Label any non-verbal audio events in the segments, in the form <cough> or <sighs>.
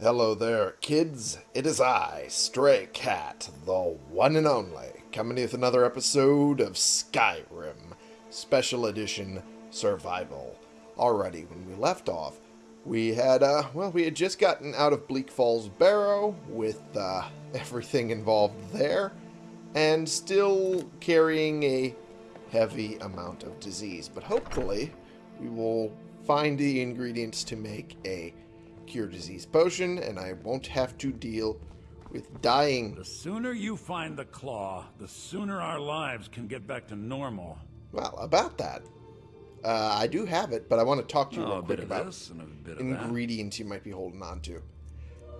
Hello there, kids. It is I, Stray Cat, the one and only, coming with another episode of Skyrim Special Edition Survival. Alrighty, when we left off, we had, uh, well, we had just gotten out of Bleak Falls Barrow with, uh, <laughs> everything involved there, and still carrying a heavy amount of disease. But hopefully, we will find the ingredients to make a cure disease potion, and I won't have to deal with dying. The sooner you find the claw, the sooner our lives can get back to normal. Well, about that, uh, I do have it, but I want to talk to you Oh, real a quick about this and a bit of that. ingredients you might be holding on to.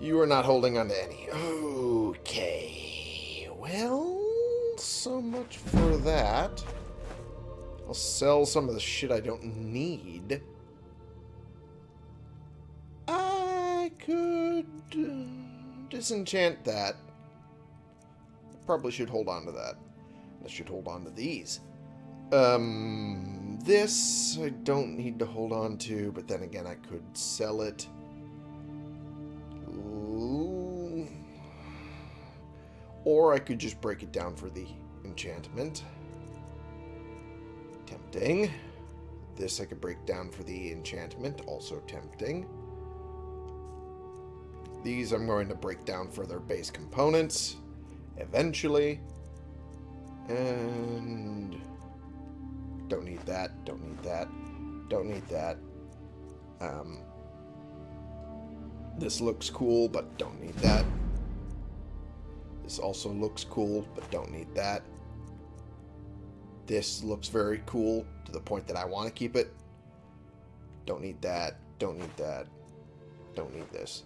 You are not holding on to any. Okay. Well, so much for that. I'll sell some of the shit I don't need. Uh, disenchant that. Probably should hold on to that. I should hold on to these. Um, this I don't need to hold on to, but then again, I could sell it. Ooh. Or I could just break it down for the enchantment. Tempting. This I could break down for the enchantment, also tempting. These I'm going to break down for their base components, eventually. And don't need that, don't need that, don't need that. Um, this looks cool, but don't need that. This also looks cool, but don't need that. This looks very cool to the point that I want to keep it. Don't need that, don't need that, don't need this,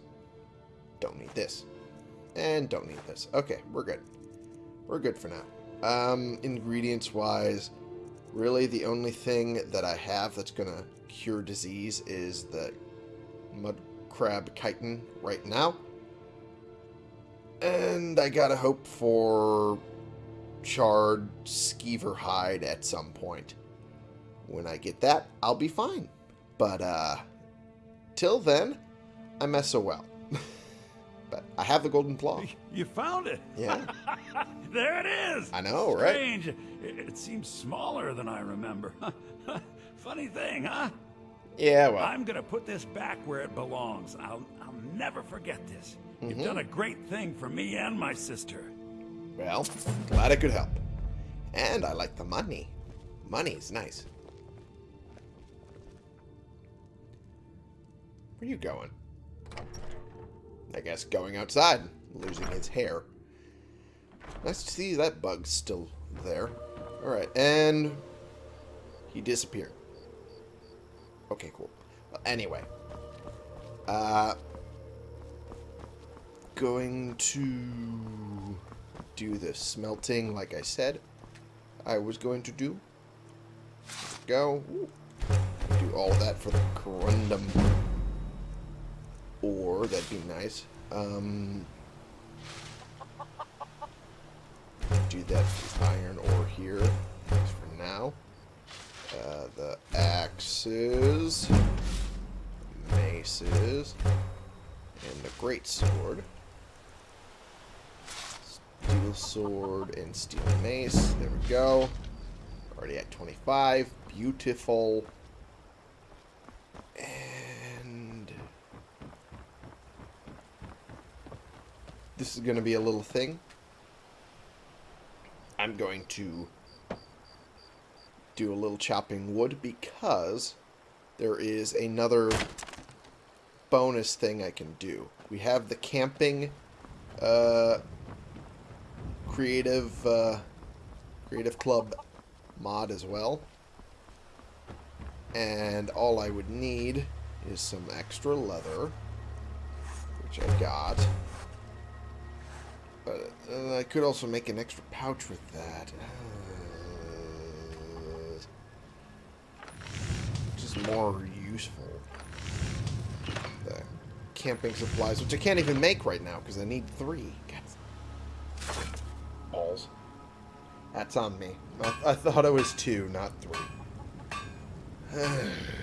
don't need this, and don't need this. Okay, we're good. We're good for now. Um, ingredients-wise, really the only thing that I have that's going to cure disease is the mud crab chitin right now. And I gotta hope for charred skeever hide at some point. When I get that, I'll be fine. But, uh, till then, I mess so well. But I have the golden claw. <laughs> You found it. Yeah, <laughs> there it is. I know, right? Strange. It, seems smaller than I remember. <laughs> Funny thing, huh? Yeah, well, I'm gonna put this back where it belongs. I'll I'll never forget this. Mm-hmm. You've done a great thing for me and my sister. well, glad I could help. And I like the money. Money's nice. Where are you going? I guess going outside, losing his hair. Nice to see that bug's still there. Alright, and he disappeared. Okay, cool. Anyway. Uh, going to do the smelting like I said I was going to do. Go. Do all that for the corundum ore. That'd be nice. Um, do that iron ore here. Thanks for now. Uh, the axes, maces, and the great sword. Steel sword and steel mace. There we go. Already at 25. Beautiful. And this is going to be a little thing. I'm going to do a little chopping wood because there is another bonus thing I can do. We have the camping uh, creative uh, Creation Club mod as well. And all I would need is some extra leather, which I got. But uh, I could also make an extra pouch with that. Uh, just more useful. The camping supplies, which I can't even make right now because I need three. God. Balls. That's on me. I, I thought it was two, not three. <sighs> <sighs>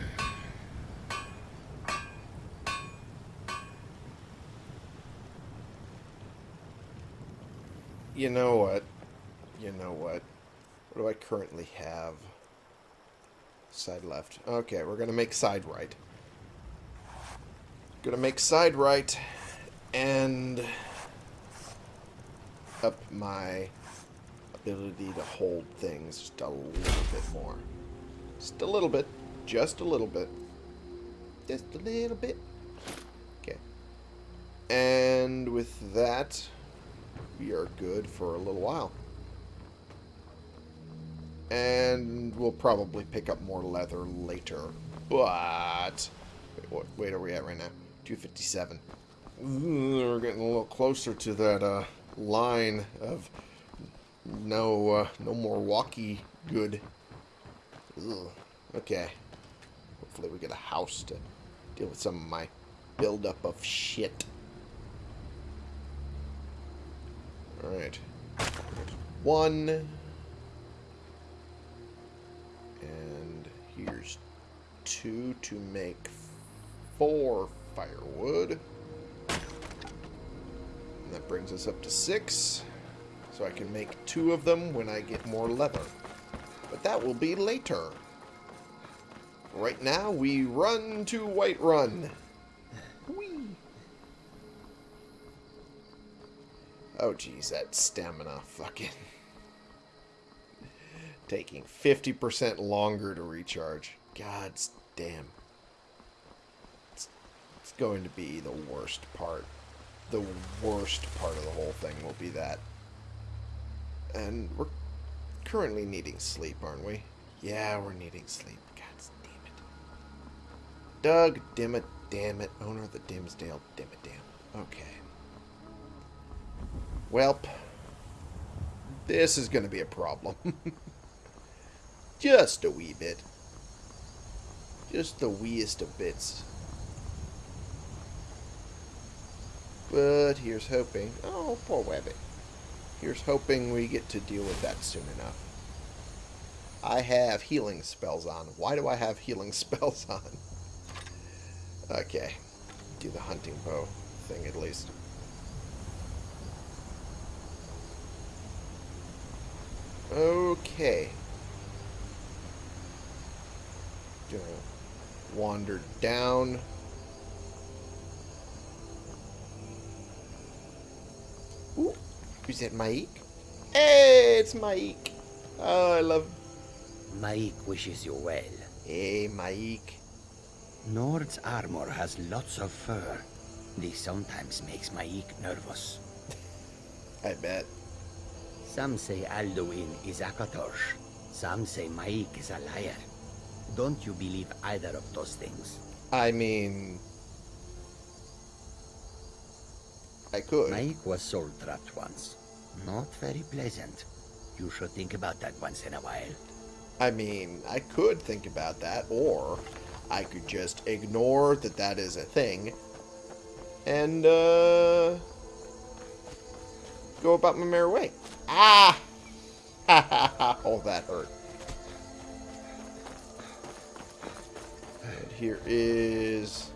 you know what? You know what? What do I currently have? Side left. Okay, we're going to make side right. Gonna make side right and up my ability to hold things just a little bit more. Just a little bit. Just a little bit. Just a little bit. Okay. And with that, we are good for a little while. And we'll probably pick up more leather later. But... Wait, what weight are we at right now? 257. We're getting a little closer to that uh, line of no uh, no more walkie good. Okay. Hopefully we get a house to deal with some of my buildup of shit. Alright. One. And here's two to make four firewood. And that brings us up to six. So I can make two of them when I get more leather. But that will be later. Right now, we run to Whiterun. Oh, geez, that stamina fucking... <laughs> Taking 50% longer to recharge. God's damn It's going to be the worst part. The worst part of the whole thing will be that. And we're currently needing sleep, aren't we? Yeah, we're needing sleep. God damn it. Doug, damn it, damn it. Owner of the Dimmsdale, damn it, damn. Okay. Welp. This is going to be a problem. <laughs> Just a wee bit. Just the weest of bits. But here's hoping. Oh, poor Webby. Here's hoping we get to deal with that soon enough. I have healing spells on. Why do I have healing <laughs> spells on? Okay. Do the hunting bow thing at least. Okay. Gonna wander down. Ooh, is that M'aiq? Hey, it's M'aiq. Oh, I love... M'aiq wishes you well. Hey, M'aiq. Nord's armor has lots of fur. This sometimes makes M'aiq nervous. I bet. Some say Alduin is Akatosh. Some say M'aiq is a liar. Don't you believe either of those things? I mean, I could. M'aiq was soul trapped once. Not very pleasant. You should think about that once in a while. I mean, I could think about that, or I could just ignore that that is a thing and uh, go about my merry way. Ah! <laughs> oh, that hurt. And here is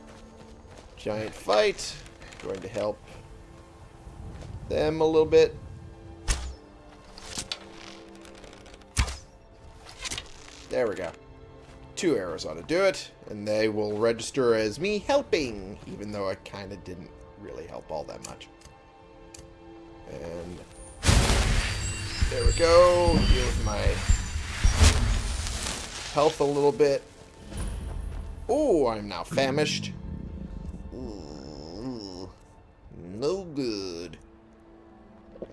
giant fight. Going to help them a little bit. There we go. Two arrows ought to do it, and they will register as me helping, even though I kind of didn't really help all that much. And there we go. Deal with my health a little bit. Oh, I'm now famished. Ooh, no good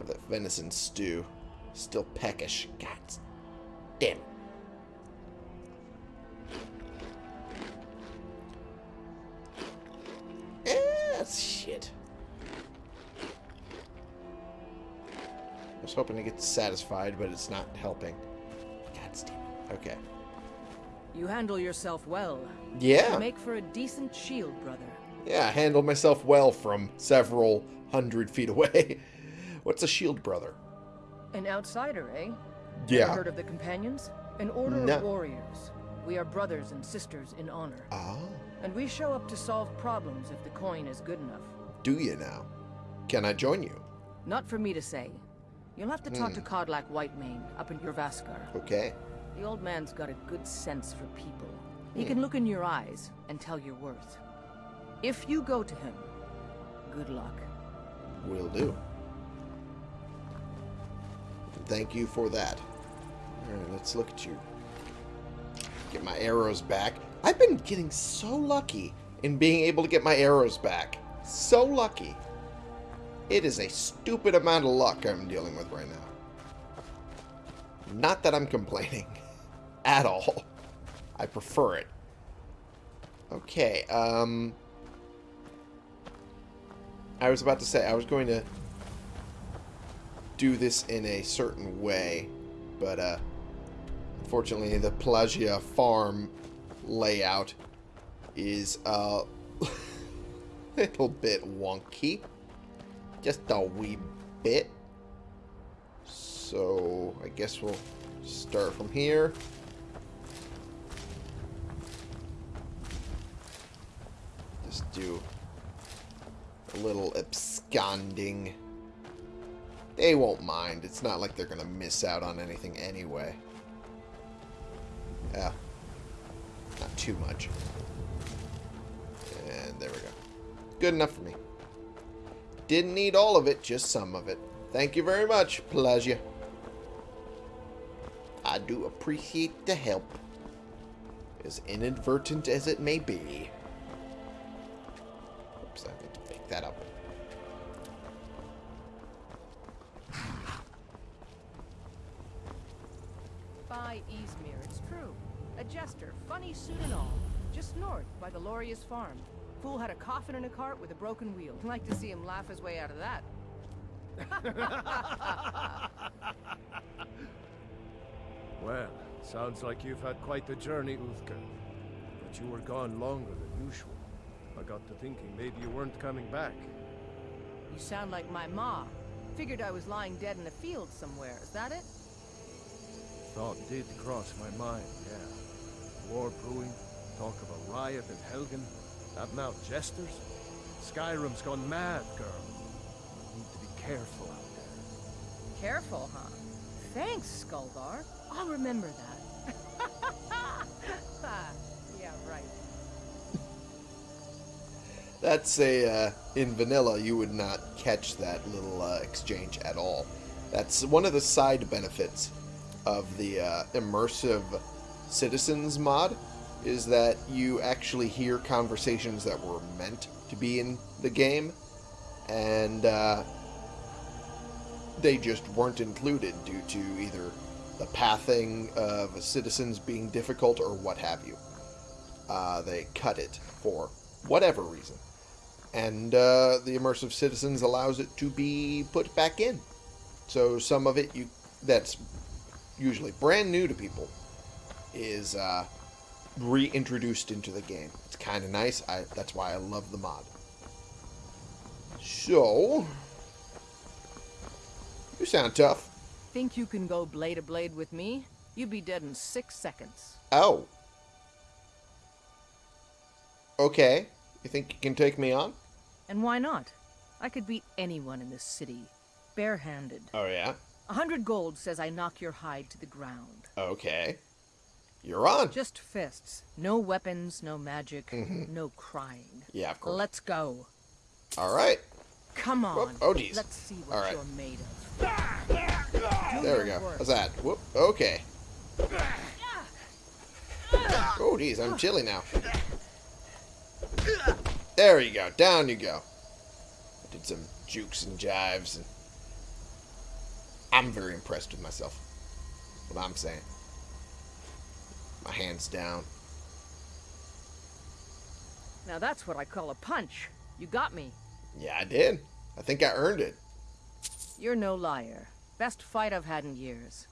that venison stew. Still peckish. God damn Eh, hoping to get satisfied, but it's not helping. God damn it. Okay. You handle yourself well. Yeah. You make for a decent shield, brother. Yeah, I handled myself well from several hundred feet away. <laughs> What's a shield brother? An outsider, eh? Yeah. Ever heard of the companions? An order No. of warriors. We are brothers and sisters in honor. Oh. And we show up to solve problems if the coin is good enough. Do you now? Can I join you? Not for me to say. You'll have to talk to hmm. Kodlak Whitemane up in Jorrvaskr. Okay. The old man's got a good sense for people. He hmm. can look in your eyes and tell your worth. If you go to him, good luck. Will do. Thank you for that. Alright, let's look at you. Get my arrows back. I've been getting so lucky in being able to get my arrows back. So lucky. It is a stupid amount of luck I'm dealing with right now. Not that I'm complaining. <laughs> At all. I prefer it. Okay, um... I was about to say, I was going to do this in a certain way, but uh, unfortunately the Pelagia farm layout is <laughs> a little bit wonky. Just a wee bit. So, I guess we'll start from here. Just do a little absconding. They won't mind. It's not like they're going to miss out on anything anyway. Yeah. Not too much. And there we go. Good enough for me. Didn't need all of it, just some of it. Thank you very much, Pelagia. I do appreciate the help. As inadvertent as it may be. Coffin in a cart with a broken wheel. I'd Like to see him laugh his way out of that. <laughs> Well, sounds like you've had quite the journey, Uthgar. But you were gone longer than usual. I got to thinking maybe you weren't coming back. You sound like my ma. Figured I was lying dead in a field somewhere. Is that it? Thought did cross my mind, yeah. War brewing, talk of a riot in Helgen, that Mount Jesters. Skyrim's gone mad, girl. You need to be careful out there. Careful, huh? Thanks, Skulvar. I'll remember that. <laughs> yeah, right. <laughs> That's a, uh, in vanilla, you would not catch that little uh, exchange at all. That's one of the side benefits of the uh, immersive citizens mod, is that you actually hear conversations that were meant to be in the game, and uh, they just weren't included due to either the pathing of citizens being difficult or what have you. Uh, they cut it for whatever reason. And uh, the immersive citizens allows it to be put back in. So some of it you that's usually brand new to people is uh, reintroduced into the game. It's kind of nice. I, that's why I love the mod. So, you sound tough. Think you can go blade to blade with me? You'd be dead in six seconds. Oh. Okay. You think you can take me on? And why not? I could beat anyone in this city, barehanded. Oh, yeah? A hundred gold says I knock your hide to the ground. Okay. You're on. Just fists. No weapons, no magic, mm-hmm. no crying. Yeah, of course. Let's go. All right. Come on. Whoop. Oh, geez. Let's see what All right. you're made of. Do There we go. How's that? Whoop. Okay. Oh, geez. I'm chilly now. There you go. Down you go. I did some jukes and jives, and I'm very impressed with myself. What I'm saying. My hands down. Now that's what I call a punch. You got me. Yeah, I did. I think I earned it. You're no liar. Best fight I've had in years.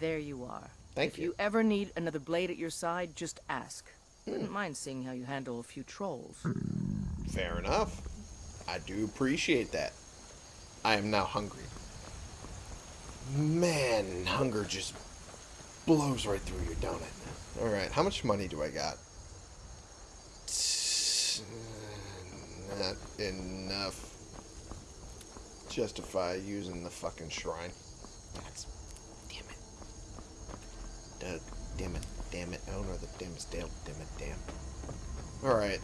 There you are. Thank if you. If you ever need another blade at your side, just ask. Hmm. Wouldn't mind seeing how you handle a few trolls. Fair enough. I do appreciate that. I am now hungry. Man, hunger just blows right through you, don't it? Alright, how much money do I got? Not enough. Justify using the fucking shrine. That's... Damn it. Doug, damn it, damn it. Oh no, the damn is Dale, damn it, damn. Alright.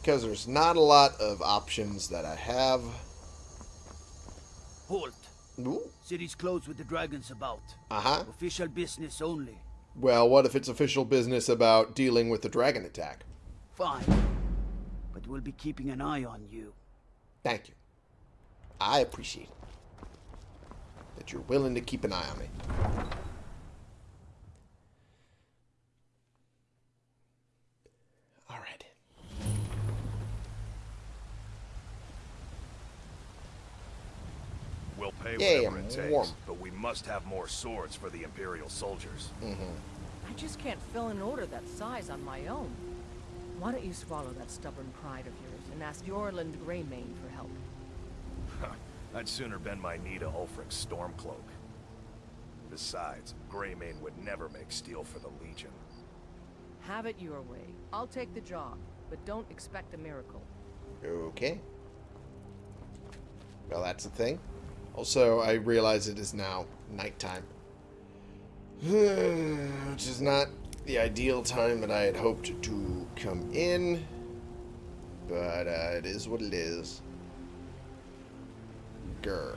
Because there's not a lot of options that I have. Halt. Ooh. City's closed with the dragons about. Uh-huh. Official business only. Well, what if it's official business about dealing with the dragon attack? Fine. But we'll be keeping an eye on you. Thank you. I appreciate it. That you're willing to keep an eye on me. Alright. We'll pay Yeah, whatever it takes, warm. but we must have more swords for the Imperial soldiers. Mm-hmm. I just can't fill an order that size on my own. Why don't you swallow that stubborn pride of yours and ask Eorlund Greymane for help? I'd sooner bend my knee to Ulfric's Stormcloak. Besides, Greymane would never make steel for the Legion. Have it your way. I'll take the job, but don't expect a miracle. Okay. Well, that's the thing. Also, I realize it is now nighttime. <sighs> Which is not the ideal time that I had hoped to come in. But uh, it is what it is. Grr.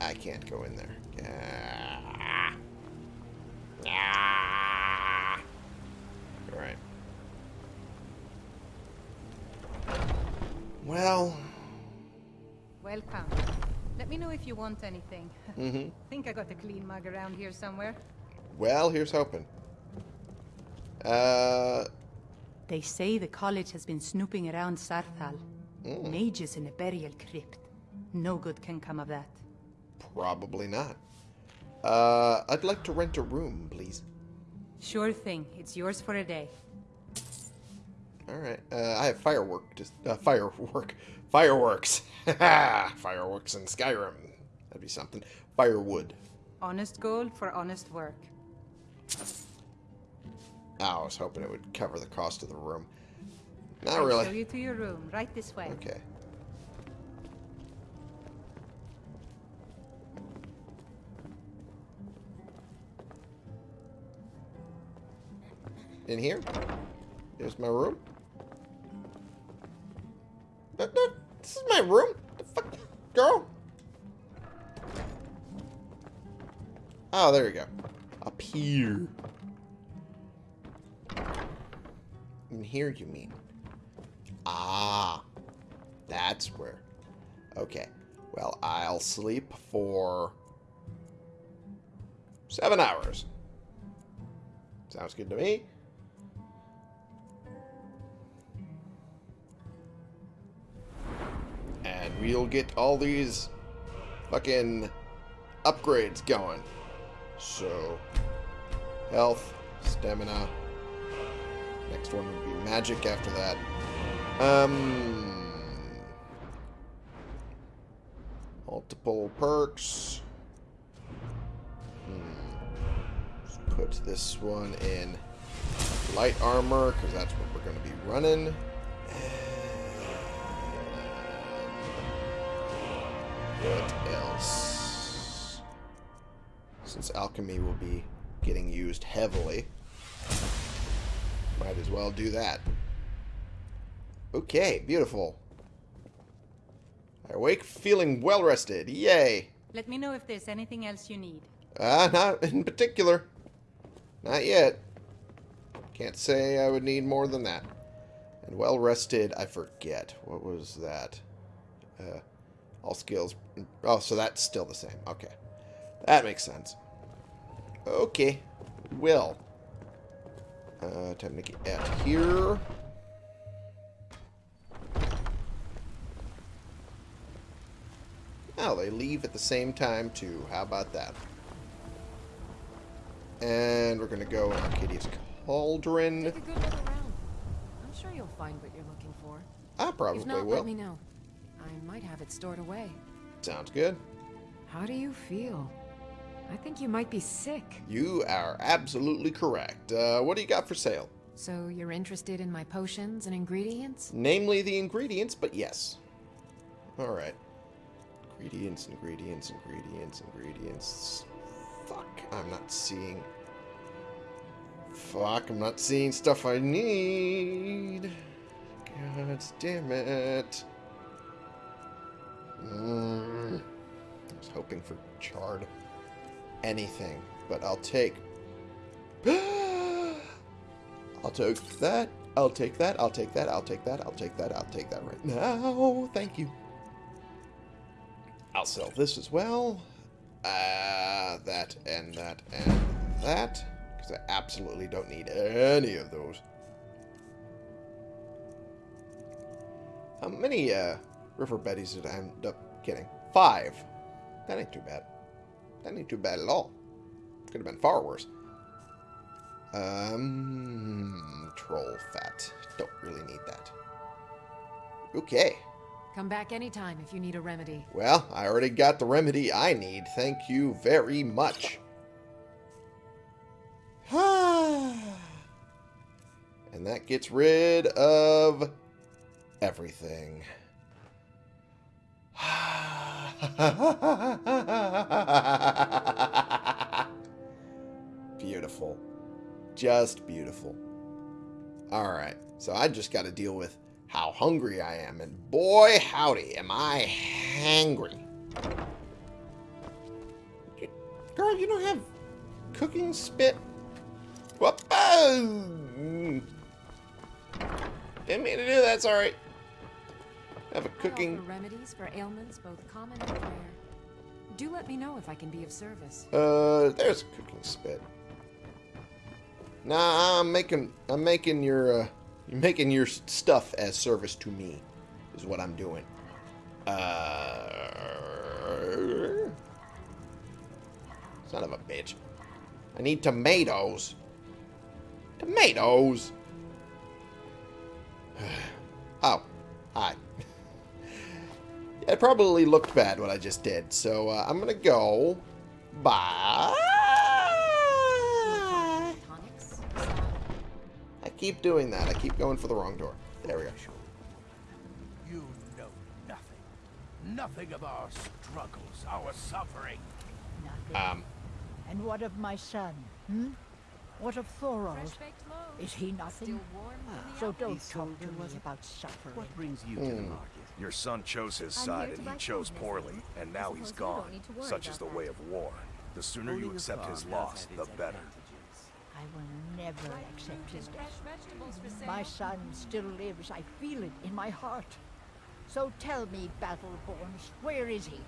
I can't go in there. Ah. Ah. Alright. Well, Welcome. Let me know if you want anything. mm-hmm. <laughs> think I got a clean mug around here somewhere. Well, here's hoping. Uh, They say the college has been snooping around Saarthal. Mm. Mages in a burial crypt. No good can come of that. probably not. Uh, I'd like to rent a room, please. Sure thing. It's yours for a day. All right. Uh, I have firework. Just uh, firework. Fireworks. <laughs> Fireworks in Skyrim. That'd be something. Firewood. Honest gold for honest work. Oh, I was hoping it would cover the cost of the room. Not I'll really. show you to your room. Right this way. Okay. In here? Here's my room. No, no, this is my room. The fuck, girl. Oh, there you go. Up here. In here, you mean? Ah, that's where. Okay. Well, I'll sleep for seven hours. Sounds good to me. We'll get all these fucking upgrades going. So, health, stamina. Next one would be magic after that. Um, multiple perks. Hmm. Put this one in light armor because that's what we're going to be running. What else? Since alchemy will be getting used heavily, might as well do that. Okay, beautiful. I awake feeling well rested. Yay! Let me know if there's anything else you need. Ah, not in particular. Not yet. Can't say I would need more than that. And well rested, I forget. What was that? Uh, all skills. Oh, so that's still the same. Okay. That makes sense. Okay. Well. Uh, time to get out here. Oh, they leave at the same time, too. How about that? And we're going to go in Arcadia's Cauldron. Take a good look around. I'm sure you'll find what you're looking for. I probably if not, will. let me know. Might have it stored away. Sounds good. How do you feel? I think you might be sick. You are absolutely correct. Uh, what do you got for sale? So you're interested in my potions and ingredients? Namely the ingredients, but yes. Alright. Ingredients, ingredients, ingredients, ingredients. Fuck, I'm not seeing... Fuck, I'm not seeing stuff I need. God damn it. Mm. I was hoping for charred anything, but I'll take... <gasps> I'll take that. I'll take that. I'll take that. I'll take that. I'll take that. I'll take that right now. Thank you. I'll sell this as well. Uh, that and that and that. Because I absolutely don't need any of those. How many uh, river did I end up getting? Five. That ain't too bad. That ain't too bad at all. Could have been far worse. Um, troll fat. Don't really need that. Okay. Come back anytime if you need a remedy. Well, I already got the remedy I need. Thank you very much. <sighs> and that gets rid of everything. <laughs> beautiful. Just beautiful. Alright, so I just got to deal with how hungry I am. And boy, howdy, am I hangry. Girl, you don't have cooking spit? Whoop! Oh! Mm. Didn't mean to do that, sorry. Have a cooking... Remedies for ailments both common and rare. Do let me know if I can be of service. Uh, there's a cooking spit. Nah, I'm making, I'm making your, uh, you're making your stuff as service to me, is what I'm doing. Uh, son of a bitch. I need tomatoes. Tomatoes. <sighs> oh, hi. It probably looked bad what I just did, so uh, I'm gonna go. Bye. I keep doing that. I keep going for the wrong door. There we go. You know nothing. Nothing of our struggles, our suffering. Nothing. Um. And what of my son? Hmm? What of Thorold? Is he nothing? So don't talk to me about suffering. What brings you to the Hmm. market? Your son chose his side and he chose poorly, and now he's gone. Such is the way of war. The sooner you accept his loss, the better. I will never accept his death. My son still lives. I feel it in my heart. So tell me, Battleborns, where is he?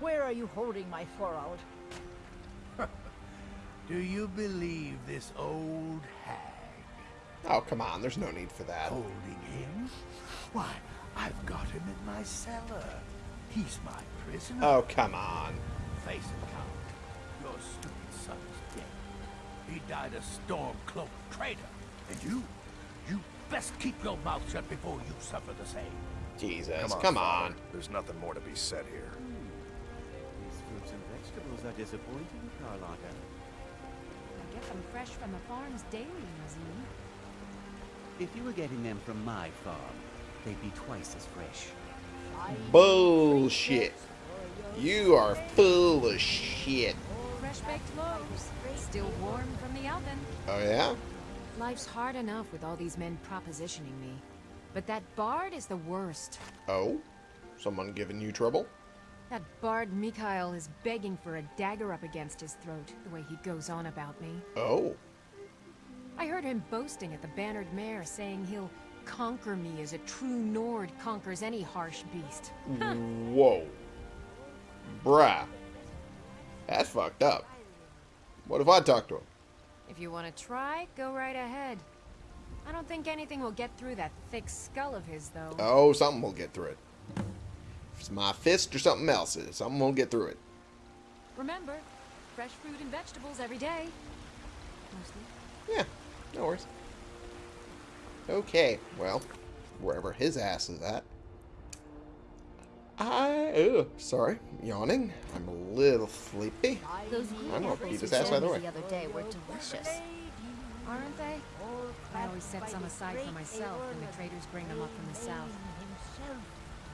Where are you holding my Thorold? <laughs> Do you believe this old hag Oh, come on. There's no need for that. holding him? Why, I've got him in my cellar. He's my prisoner. Oh, come on. Face it, Count. Your stupid son's dead. He died a storm-cloaked traitor. And you, you best keep your mouth shut before you suffer the same. Jesus, Come come on, on. There's nothing more to be said here. Hmm. These fruits and vegetables are disappointing, Carlotta. I get them fresh from the farms daily, Nazeem. If you were getting them from my farm, they'd be twice as fresh. Bullshit. You are full of shit. Fresh baked loaves, still warm from the oven. Oh, yeah? Life's hard enough with all these men propositioning me. But that bard is the worst. Oh? Someone giving you trouble? That bard Mikael is begging for a dagger up against his throat, the way he goes on about me. Oh. I heard him boasting at the Bannered Mare, saying he'll conquer me as a true Nord conquers any harsh beast. Whoa. Bruh. That's fucked up. What if I talk to him? If you want to try, go right ahead. I don't think anything will get through that thick skull of his, though. Oh, something will get through it. If it's my fist or something else, something will get through it. Remember, fresh fruit and vegetables every day. Mostly. Yeah, no worries. Okay, well, wherever his ass is at. I, ugh, sorry, yawning. I'm a little sleepy. Those I'm gonna apples beat his ass by the way. the other day were delicious. Aren't they? I always set some aside for myself when the traders bring them up from the south.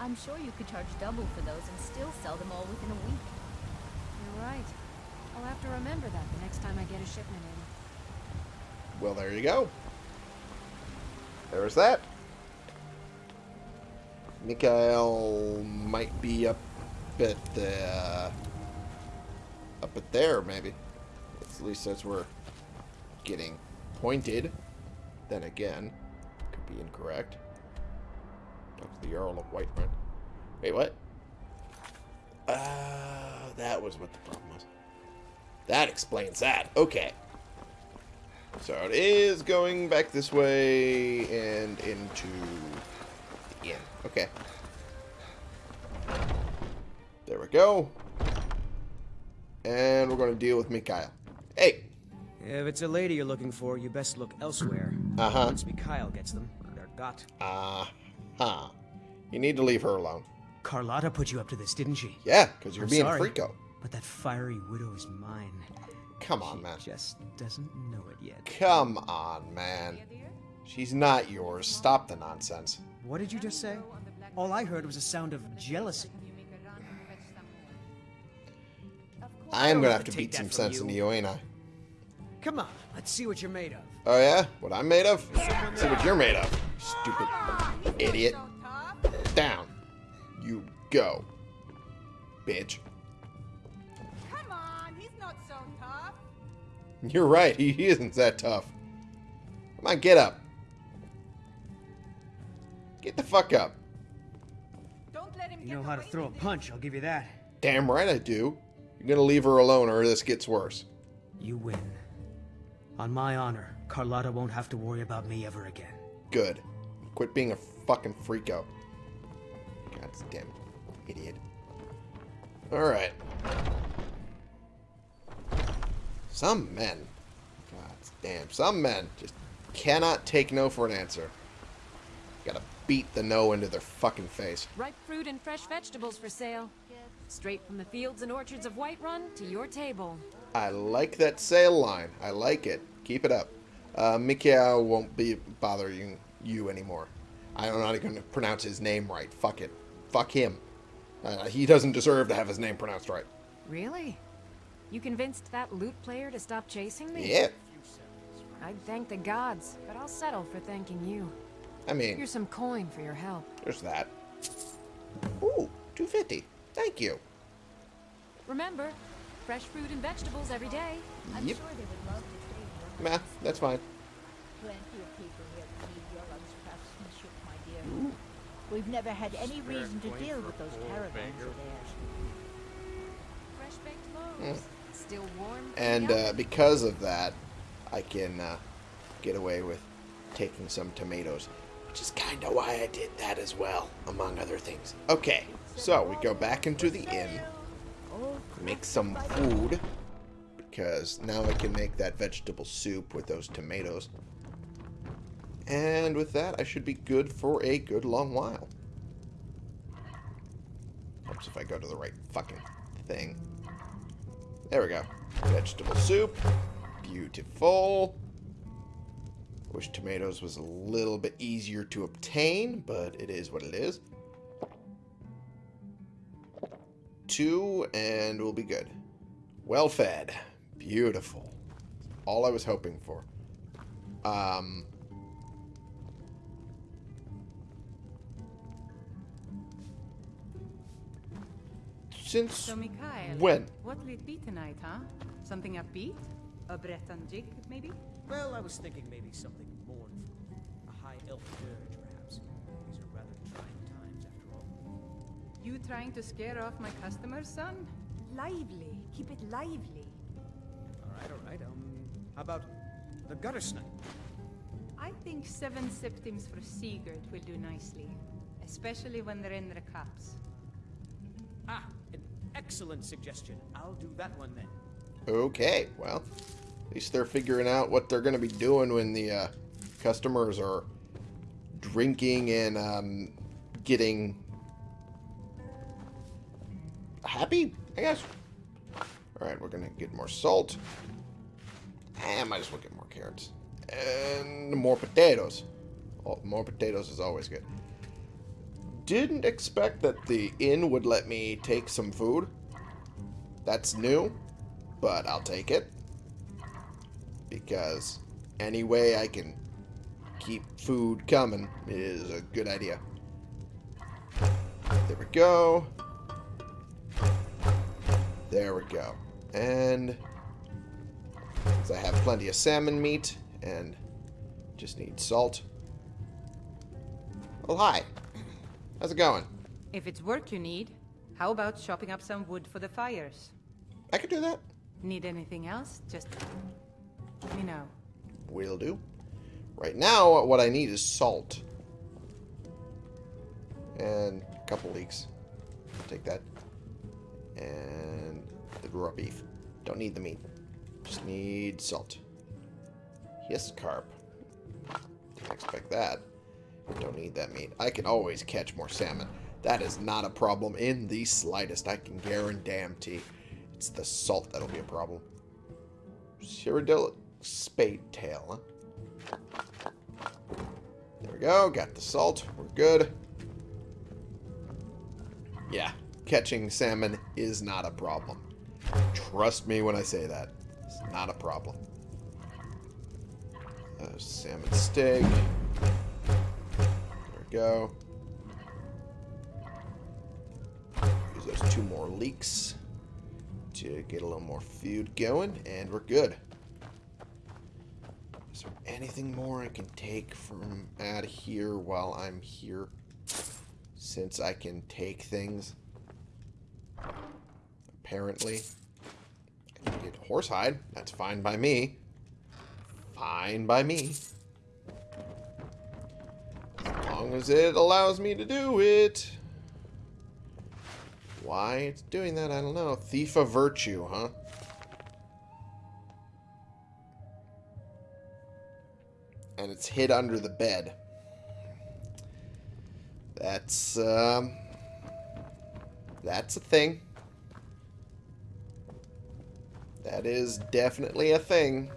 I'm sure you could charge double for those and still sell them all within a week. You're right. I'll have to remember that the next time I get a shipment in. Well, there you go. There's that. Mikhail might be up at the uh, up at there, maybe. At least as we're getting pointed. Then again, could be incorrect. Talk to the Earl of Whiterun. Wait, what? Uh, that was what the problem was. That explains that. Okay. So it is going back this way and into the inn. Okay. There we go. And we're going to deal with Mikhail. Hey! If it's a lady you're looking for, you best look elsewhere. Uh-huh. Once Mikael gets them, they're got. Uh-huh. You need to leave her alone. Carlotta put you up to this, didn't she? Yeah, because you're I'm being sorry, a freako. But that fiery widow is mine. Come on, man. Just doesn't know it yet. Come on, man. She's not yours. Stop the nonsense. What did you just say? All I heard was a sound of jealousy. I'm gonna have have to to beat some sense you. into you, ain't I? Come on, let's see what you're made of. Oh yeah? What I'm made of? See what you're made of. Stupid idiot. Down. You go. Bitch. <laughs> You're right, he isn't that tough. Come on, get up. Get the fuck up. Don't let him You know how to throw a punch, I'll give you that. Damn right I do. You're gonna leave her alone or this gets worse. You win. On my honor, Carlotta won't have to worry about me ever again. Good. Quit being a fucking freako. God damn idiot. Alright. Some men. God damn. Some men just cannot take no for an answer. Gotta beat the no into their fucking face. Ripe fruit and fresh vegetables for sale. Straight from the fields and orchards of Whiterun to your table. I like that sale line. I like it. Keep it up. Uh, Mikhail won't be bothering you anymore. I'm not even going to pronounce his name right. Fuck it. Fuck him. Uh, he doesn't deserve to have his name pronounced right. Really? You convinced that lute player to stop chasing me? Yeah. I'd thank the gods, but I'll settle for thanking you. I mean, Here's some coin for your help. there's that. Ooh, 250. Thank you. Remember, fresh fruit and vegetables every day. I'm Yep. sure they would love to trade your Meh, that's fine. Plenty of people here need your craftsmanship, my dear. We've never had any reason to deal with those caravans of theirs. Fresh baked loaves. Still warm. from the And uh, because of that, I can uh, get away with taking some tomatoes. Which is kind of why I did that as well, among other things. Okay, so we go back into the inn. Make some food. Because now I can make that vegetable soup with those tomatoes. And with that, I should be good for a good long while. Helps if I go to the right fucking thing. There we go. Vegetable soup. Beautiful. Wish tomatoes was a little bit easier to obtain, but it is what it is. Two, and we'll be good. Well fed. Beautiful. All I was hoping for. Um... Since So, Mikael, when? what will it be tonight, huh? Something upbeat? A Breton jig, maybe? Well, I was thinking maybe something mournful. A high elf dirge, perhaps. These are rather trying times, after all. You trying to scare off my customers, son? Lively. Keep it lively. All right, all right. Um, how about the gutter snipe? I think seven septims for Sigurd will do nicely. Especially when they're in their cups. Ah, an excellent suggestion. I'll do that one then. Okay, well, at least they're figuring out what they're going to be doing when the uh, customers are drinking and um, getting happy, I guess. All right, we're going to get more salt. I might as well get more carrots. And more potatoes. Oh, more potatoes is always good. Didn't expect that the inn would let me take some food. That's new, but I'll take it. Because any way I can keep food coming is a good idea. There we go. There we go. And I have plenty of salmon meat and just need salt. Oh, hi. How's it going? If it's work you need, how about chopping up some wood for the fires? I could do that. Need anything else? Just let me know. Will do. Right now, what I need is salt. And a couple leeks. take that. And the raw beef. Don't need the meat. Just need salt. Yes, carp. Didn't expect that. Don't need that meat. I can always catch more salmon. That is not a problem in the slightest. I can guarantee. It's the salt that'll be a problem. Cyrodiil spade tail, huh? There we go. Got the salt. We're good. Yeah. Catching salmon is not a problem. Trust me when I say that. It's not a problem. Uh, salmon steak. Go. Use those two more leeks to get a little more food going, and we're good. Is there anything more I can take from out of here while I'm here? Since I can take things. Apparently. I can get horsehide. That's fine by me. Fine by me. As long as it allows me to do it. Why it's doing that, I don't know. Thief of Virtue, huh? And it's hid under the bed. That's, um... That's a thing. That is definitely a thing.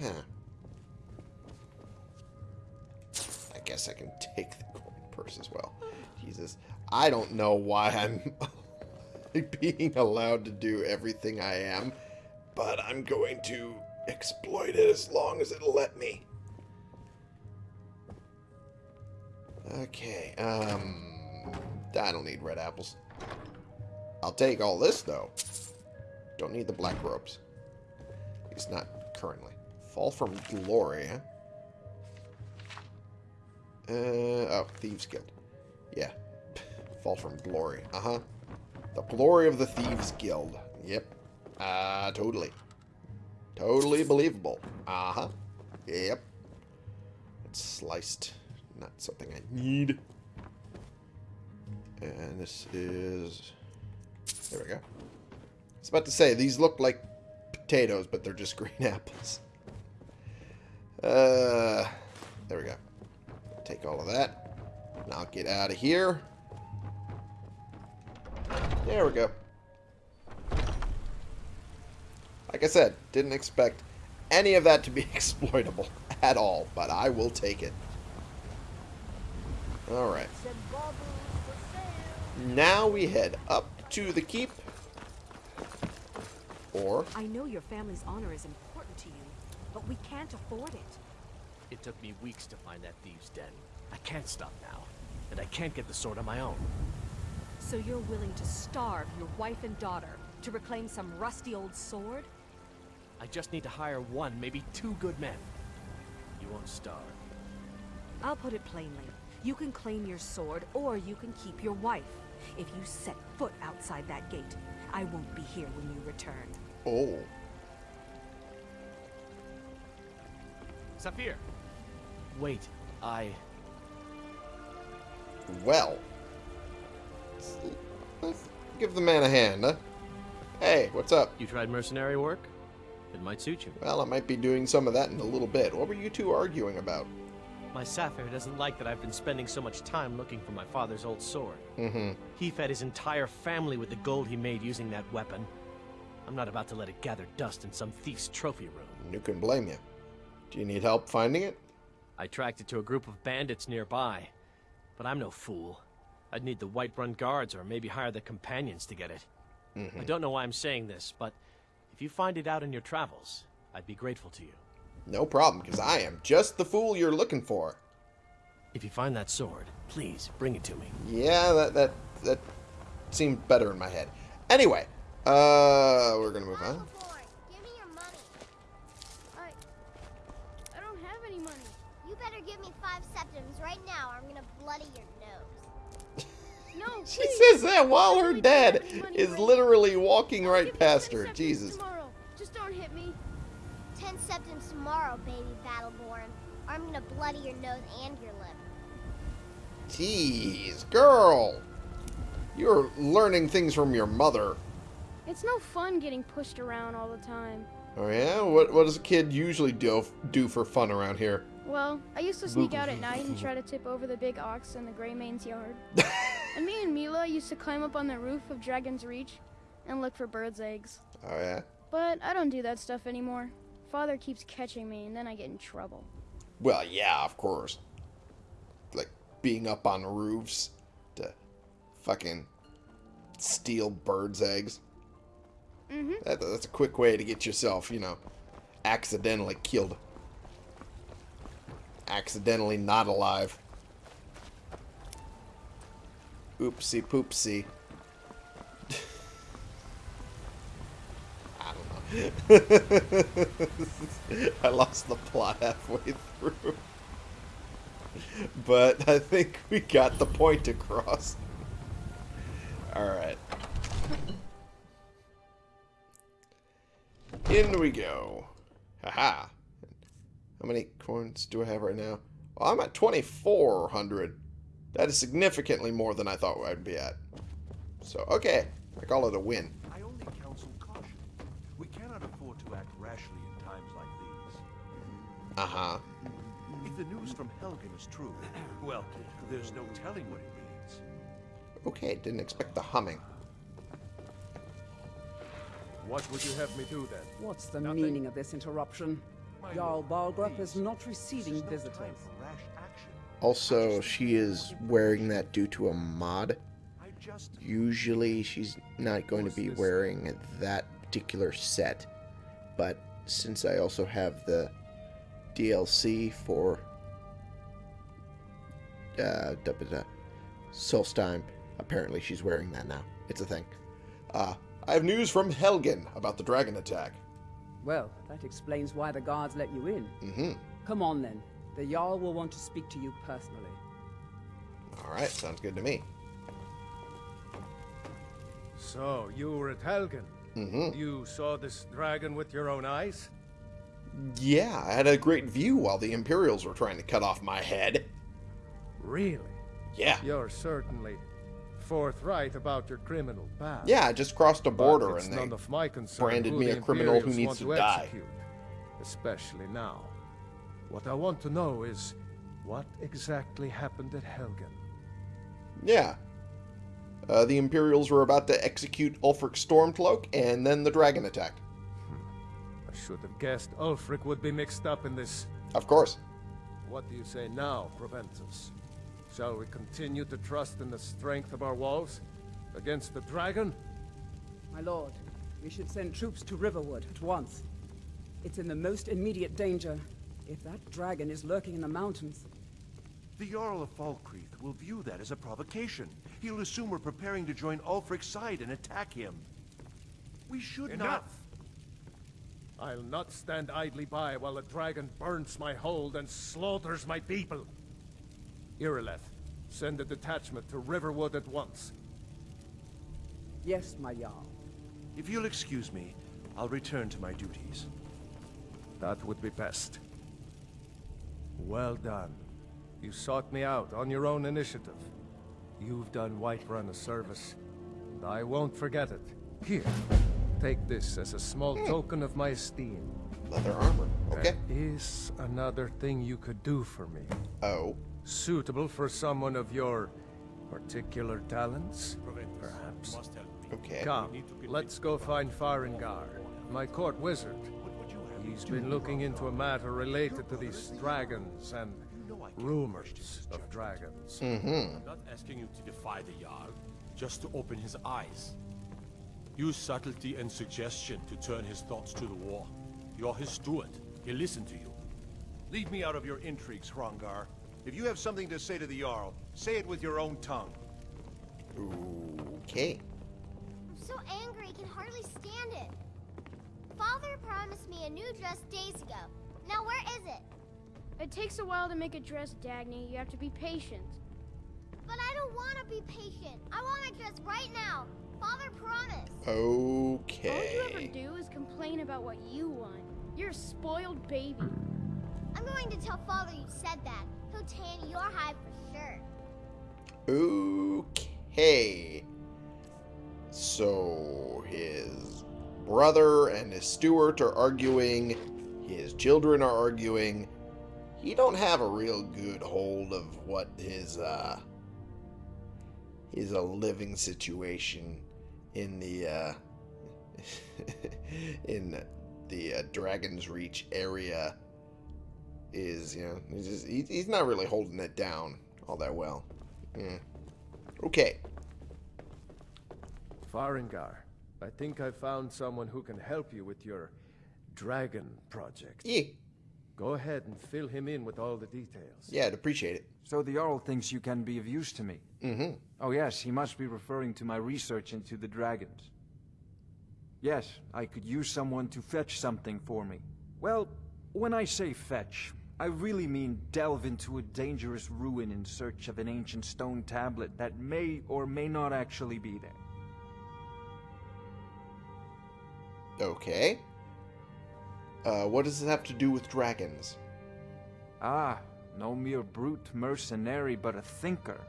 Huh. Guess I can take the coin purse as well. Jesus. I don't know why I'm <laughs> being allowed to do everything I am, but I'm going to exploit it as long as it'll let me. Okay, um... I don't need red apples. I'll take all this, though. Don't need the black robes. At least not currently. Fall from glory, huh? Uh, oh, Thieves Guild. Yeah. <laughs> Fall from glory. Uh-huh. The glory of the Thieves Guild. Yep. Uh, totally. Totally believable. Uh-huh. Yep. It's sliced. Not something I need. And this is... There we go. I was about to say, these look like potatoes, but they're just green <laughs> apples. Uh, there we go. Take all of that. Now get out of here. There we go. Like I said, didn't expect any of that to be <laughs> exploitable at all, but I will take it. Alright. Now we head up to the keep. Or... I know your family's honor is important to you, but we can't afford it. It took me weeks to find that thieves' den. I can't stop now, and I can't get the sword on my own. So you're willing to starve your wife and daughter to reclaim some rusty old sword? I just need to hire one, maybe two good men. You won't starve. I'll put it plainly. You can claim your sword, or you can keep your wife. If you set foot outside that gate, I won't be here when you return. Oh. Saffir! Wait, I... Well. Let's give the man a hand, huh? Hey, what's up? You tried mercenary work? It might suit you. Well, I might be doing some of that in a little bit. What were you two arguing about? My Saffir doesn't like that I've been spending so much time looking for my father's old sword. Mm-hmm. He fed his entire family with the gold he made using that weapon. I'm not about to let it gather dust in some thief's trophy room. You can blame you. Do you need help finding it? I tracked it to a group of bandits nearby. But I'm no fool. I'd need the Whiterun guards or maybe hire the companions to get it. Mhm. I don't know why I'm saying this, but if you find it out in your travels, I'd be grateful to you. No problem, because I am just the fool you're looking for. If you find that sword, please bring it to me. Yeah, that that that seemed better in my head. Anyway, uh, we're gonna move on. Give me your money. I, I don't have any money. You better give me five septims right now, or I'm gonna bloody your nose. no, She says that while her dad is literally walking right past her. Jesus. Just don't hit me. Ten septims tomorrow, baby Battleborn, or I'm gonna bloody your nose and your lip. Jeez, girl. You're learning things from your mother. It's no fun getting pushed around all the time. Oh yeah? What what does a kid usually do do for fun around here? Well, I used to sneak out at night and try to tip over the big ox in the Greymane's yard. <laughs> and me and Mila used to climb up on the roof of Dragon's Reach and look for birds' eggs. Oh yeah. But I don't do that stuff anymore. Father keeps catching me, and then I get in trouble. Well, yeah, of course. Like being up on roofs to fucking steal birds' eggs. Mm-hmm. That, that's a quick way to get yourself, you know, accidentally killed. Accidentally not alive. Oopsie poopsie. I don't know. I lost the plot halfway through. But I think we got the point across. Alright. In we go. Haha. How many coins do I have right now? Well, I'm at 2,400. That is significantly more than I thought I'd be at. So, okay. I call it a win. I only counsel caution. We cannot afford to act rashly in times like these. Uh-huh. If the news from Helgen is true, <clears throat> well, there's no telling what it means. Okay, didn't expect the humming. What would you have me do then? What's the meaning of this interruption? Jarl Balgruuf is not receiving visitors. Also, she is wearing that due to a mod. Usually, she's not going to be wearing that particular set. But since I also have the DLC for uh, da, da, da, Solstheim, apparently she's wearing that now. It's a thing. Uh, I have news from Helgen about the dragon attack. Well, that explains why the guards let you in. Mm-hmm. Come on then. The Jarl will want to speak to you personally. Alright, sounds good to me. So, you were at Helgen? Mm-hmm. You saw this dragon with your own eyes? Yeah, I had a great view while the Imperials were trying to cut off my head. Really? Yeah. You're certainly forthright about your criminal past. Yeah, I just crossed a border it's and none they of my concern branded me the a criminal who needs want to die. Execute, especially now. What I want to know is what exactly happened at Helgen. Yeah. Uh, the Imperials were about to execute Ulfric Stormcloak, and then the dragon attacked. I should have guessed Ulfric would be mixed up in this. Of course. What do you say now, Proventus? Shall we continue to trust in the strength of our walls against the dragon? My lord, we should send troops to Riverwood at once. It's in the most immediate danger. If that dragon is lurking in the mountains, The Jarl of Falkreath will view that as a provocation. He'll assume we're preparing to join Ulfric's side and attack him. We should Enough! not... I'll not stand idly by while the dragon burns my hold and slaughters my people. Irileth, send a detachment to Riverwood at once. yes, my Jarl. If you'll excuse me, I'll return to my duties. That would be best. Well done. You sought me out on your own initiative. You've done Whiterun a service, and I won't forget it. Here, take this as a small hmm. token of my esteem. Leather armor. Okay. There is another thing you could do for me. Oh. Suitable for someone of your particular talents, perhaps. Okay. Come, let's go find Farengar, my court wizard. He's been looking into a matter related to these dragons and rumors of dragons. Mm-hmm. I'm not asking you to defy the Jarl, just to open his eyes. Use subtlety and suggestion to turn his thoughts to the war. You're his steward. He'll listen to you. Leave me out of your intrigues, Hrongar. If you have something to say to the Jarl, say it with your own tongue. Okay. I'm so angry I can hardly stand it. Father promised me a new dress days ago. Now where is it? It takes a while to make a dress, Dagny. You have to be patient. But I don't want to be patient. I want my dress right now. Father promised. Okay. All you ever do is complain about what you want. You're a spoiled baby. I'm going to tell Father you said that. He'll tan your hide for sure. Okay. So his brother and his steward are arguing. His children are arguing. He don't have a real good hold of what his uh is a living situation in the uh <laughs> in the uh, Dragon's Reach area is, you know, he's, just, he, he's not really holding it down all that well. Mm. Okay. Farengar, I think I found someone who can help you with your dragon project. Yeah. Go ahead and fill him in with all the details. Yeah, I'd appreciate it. So the Jarl thinks you can be of use to me. Mm-hmm. Oh yes, he must be referring to my research into the dragons. Yes, I could use someone to fetch something for me. Well, when I say fetch, I really mean delve into a dangerous ruin in search of an ancient stone tablet that may or may not actually be there. Okay. Uh, what does this have to do with dragons? Ah, no mere brute mercenary, but a thinker.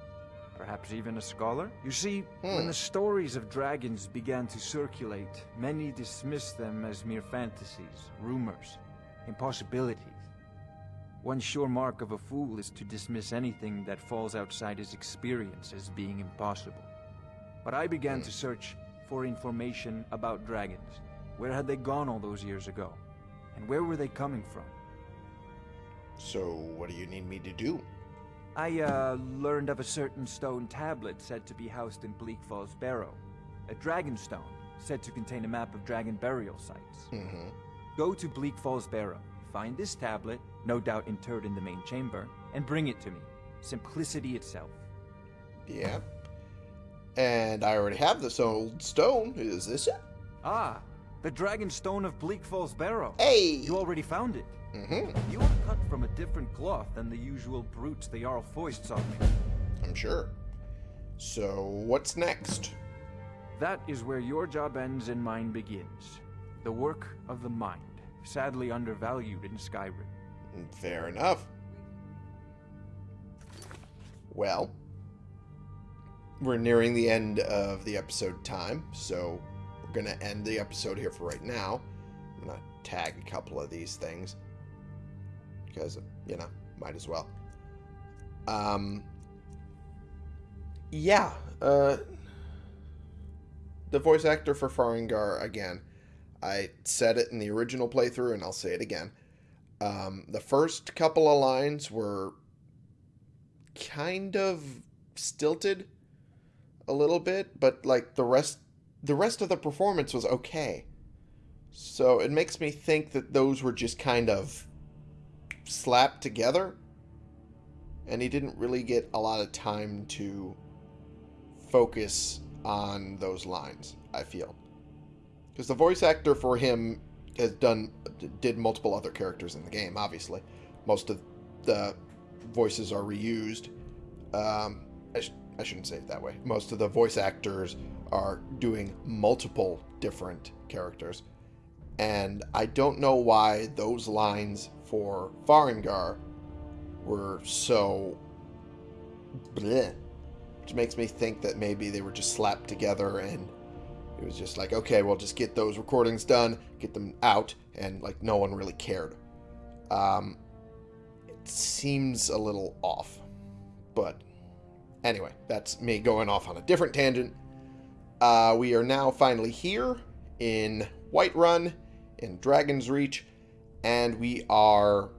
Perhaps even a scholar? You see, when Hmm. the stories of dragons began to circulate, many dismissed them as mere fantasies, rumors, impossibilities. One sure mark of a fool is to dismiss anything that falls outside his experience as being impossible. But I began to search for information about dragons. Where had they gone all those years ago? And where were they coming from? So, what do you need me to do? I, uh, learned of a certain stone tablet said to be housed in Bleak Falls Barrow. A dragon stone, said to contain a map of dragon burial sites. Mm-hmm. Go to Bleak Falls Barrow, find this tablet, no doubt interred in the main chamber, and bring it to me. Simplicity itself. Yeah. And I already have this old stone. Is this it? Ah, the dragon stone of Bleak Falls Barrow. Hey! You already found it. Mm-hmm. You are cut from a different cloth than the usual brutes the Jarl foists on me. I'm sure. So, what's next? That is where your job ends and mine begins. The work of the mind, sadly undervalued in Skyrim. Fair enough. Well, we're nearing the end of the episode time, so going to end the episode here for right now. I'm going to tag a couple of these things because, you know, might as well. Um, yeah, uh, the voice actor for Farengar, again, I said it in the original playthrough and I'll say it again. Um, the first couple of lines were kind of stilted a little bit, but like the rest the rest of the performance was okay. So it makes me think that those were just kind of slapped together and he didn't really get a lot of time to focus on those lines, I feel. Because the voice actor for him has done did multiple other characters in the game. Obviously, most of the voices are reused. Um, I, shouldn't say it that way. Most of the voice actors are doing multiple different characters, and I don't know why those lines for Farengar were so bleh, which makes me think that maybe they were just slapped together and it was just like, okay, well, just get those recordings done, get them out, and like no one really cared. Um, it seems a little off, but anyway, that's me going off on a different tangent. Uh, we are now finally here in Whiterun, in Dragon's Reach, and we are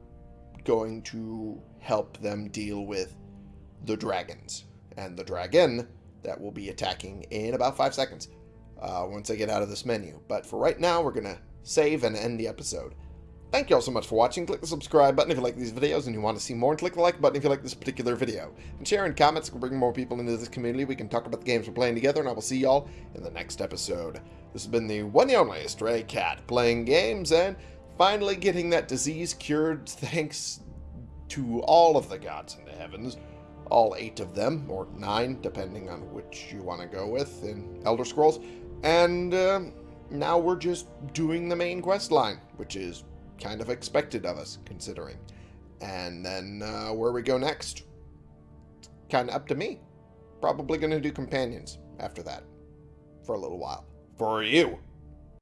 going to help them deal with the dragons. And the dragon that will be attacking in about five seconds uh, once I get out of this menu. But for right now, we're going to save and end the episode. Thank you all so much for watching. Click the subscribe button if you like these videos and you want to see more, and click the like button if you like this particular video. And share in comments can bring more people into this community. We can talk about the games we're playing together, and I will see y'all in the next episode. This has been the one and only Stray Cat playing games and finally getting that disease cured thanks to all of the gods in the heavens. All eight of them, or nine, depending on which you want to go with in Elder Scrolls. And uh, now we're just doing the main quest line, which is kind of expected of us, considering. And then uh, where we go next, kind of up to me. Probably going to do companions after that for a little while. For you.